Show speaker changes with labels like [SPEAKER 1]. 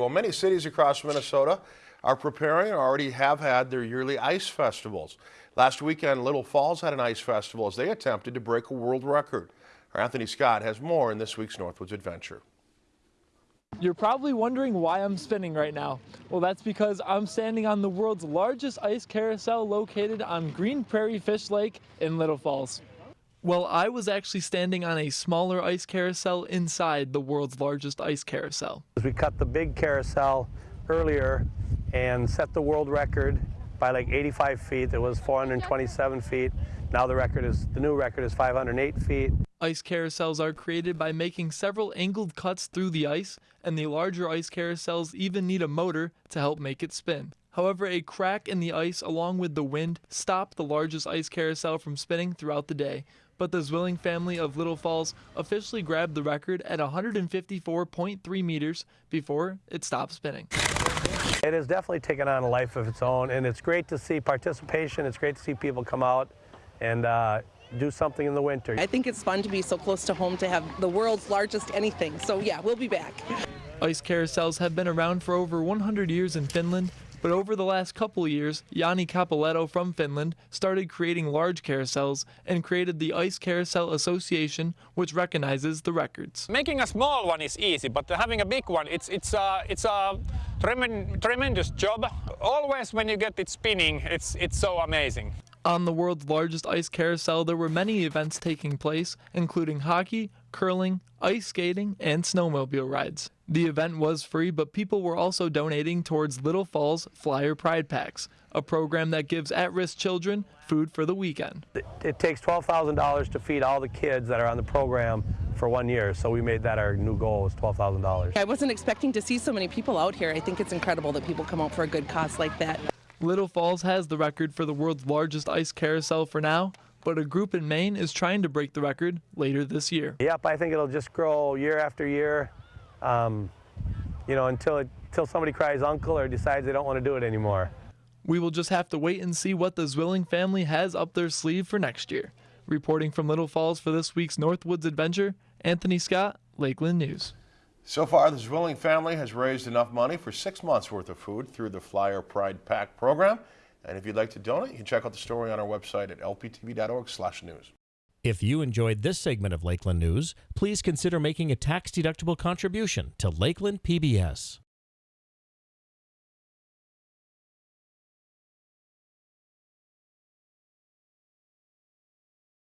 [SPEAKER 1] Well, many cities across Minnesota are preparing or already have had their yearly ice festivals. Last weekend, Little Falls had an ice festival as they attempted to break a world record. Our Anthony Scott has more in this week's Northwoods Adventure.
[SPEAKER 2] You're probably wondering why I'm spinning right now. Well, that's because I'm standing on the world's largest ice carousel located on Green Prairie Fish Lake in Little Falls. Well, I was actually standing on a smaller ice carousel inside the world's largest ice carousel.
[SPEAKER 3] We cut the big carousel earlier and set the world record by like 85 feet. It was 427 feet. Now the record is the new record is 508 feet.
[SPEAKER 2] Ice carousels are created by making several angled cuts through the ice, and the larger ice carousels even need a motor to help make it spin. However, a crack in the ice along with the wind stopped the largest ice carousel from spinning throughout the day, but the Zwilling family of Little Falls officially grabbed the record at 154.3 meters before it stopped spinning.
[SPEAKER 3] It has definitely taken on a life of its own, and it's great to see participation. It's great to see people come out and uh, do something in the winter.
[SPEAKER 4] I think it's fun to be so close to home to have the world's largest anything. So yeah, we'll be back.
[SPEAKER 2] Ice carousels have been around for over 100 years in Finland but over the last couple years, Janne Kapylehto from Finland started creating large carousels and created the Ice Carousel Association, which recognizes the records.
[SPEAKER 5] Making a small one is easy, but having a big one, it's, it's, a, it's a tremendous job. Always when you get it spinning, it's, it's so amazing.
[SPEAKER 2] On the world's largest ice carousel, there were many events taking place, including hockey, curling, ice skating, and snowmobile rides. The event was free, but people were also donating towards Little Falls Flyer Pride Packs, a program that gives at-risk children food for the weekend.
[SPEAKER 3] It takes $12,000 to feed all the kids that are on the program for one year, so we made that our new goal was $12,000.
[SPEAKER 4] I wasn't expecting to see so many people out here. I think it's incredible that people come out for a good cause like that.
[SPEAKER 2] Little Falls has the record for the world's largest ice carousel for now, but a group in Maine is trying to break the record later this year.
[SPEAKER 3] Yep, I think it'll just grow year after year, um, you know, until, it, until somebody cries uncle or decides they don't want to do it anymore.
[SPEAKER 2] We will just have to wait and see what the Zwilling family has up their sleeve for next year. Reporting from Little Falls for this week's Northwoods Adventure, Anthony Scott, Lakeland News.
[SPEAKER 1] So far, the Zwilling family has raised enough money for six months worth of food through the Flyer Pride Pack program. And if you'd like to donate, you can check out the story on our website at lptv.org/news.
[SPEAKER 6] If you enjoyed this segment of Lakeland News, please consider making a tax-deductible contribution to Lakeland PBS.